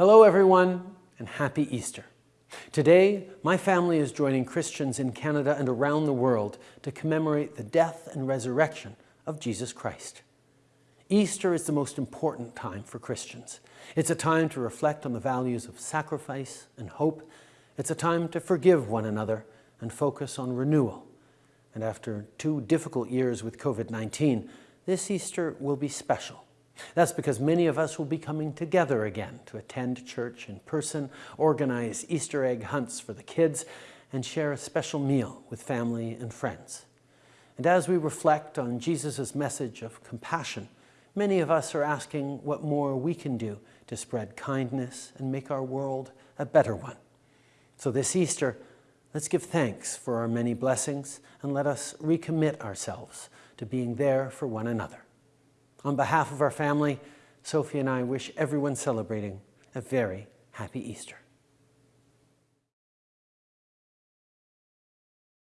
Hello everyone and happy Easter. Today, my family is joining Christians in Canada and around the world to commemorate the death and resurrection of Jesus Christ. Easter is the most important time for Christians. It's a time to reflect on the values of sacrifice and hope. It's a time to forgive one another and focus on renewal. And after two difficult years with COVID-19, this Easter will be special. That's because many of us will be coming together again to attend church in person, organize Easter egg hunts for the kids, and share a special meal with family and friends. And as we reflect on Jesus' message of compassion, many of us are asking what more we can do to spread kindness and make our world a better one. So this Easter, let's give thanks for our many blessings and let us recommit ourselves to being there for one another. On behalf of our family, Sophie and I wish everyone celebrating a very happy Easter.